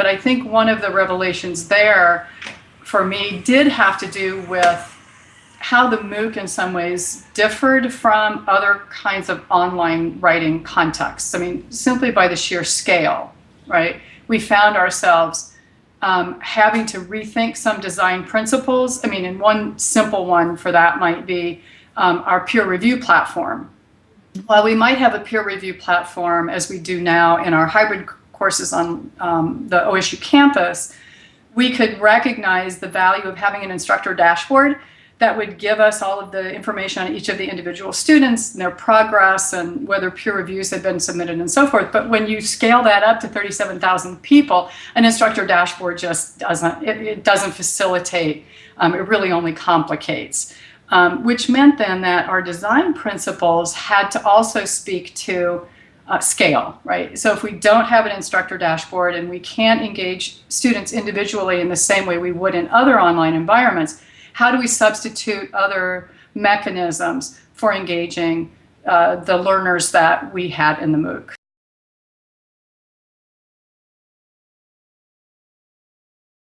But I think one of the revelations there for me did have to do with how the MOOC in some ways differed from other kinds of online writing contexts. I mean, simply by the sheer scale, right? We found ourselves um, having to rethink some design principles. I mean, and one simple one for that might be um, our peer review platform. While we might have a peer review platform as we do now in our hybrid courses on um, the OSU campus, we could recognize the value of having an instructor dashboard that would give us all of the information on each of the individual students and their progress and whether peer reviews had been submitted and so forth. But when you scale that up to 37,000 people, an instructor dashboard just doesn't, it, it doesn't facilitate, um, it really only complicates. Um, which meant then that our design principles had to also speak to uh, scale, right? So if we don't have an instructor dashboard and we can't engage students individually in the same way we would in other online environments, how do we substitute other mechanisms for engaging uh, the learners that we had in the MOOC?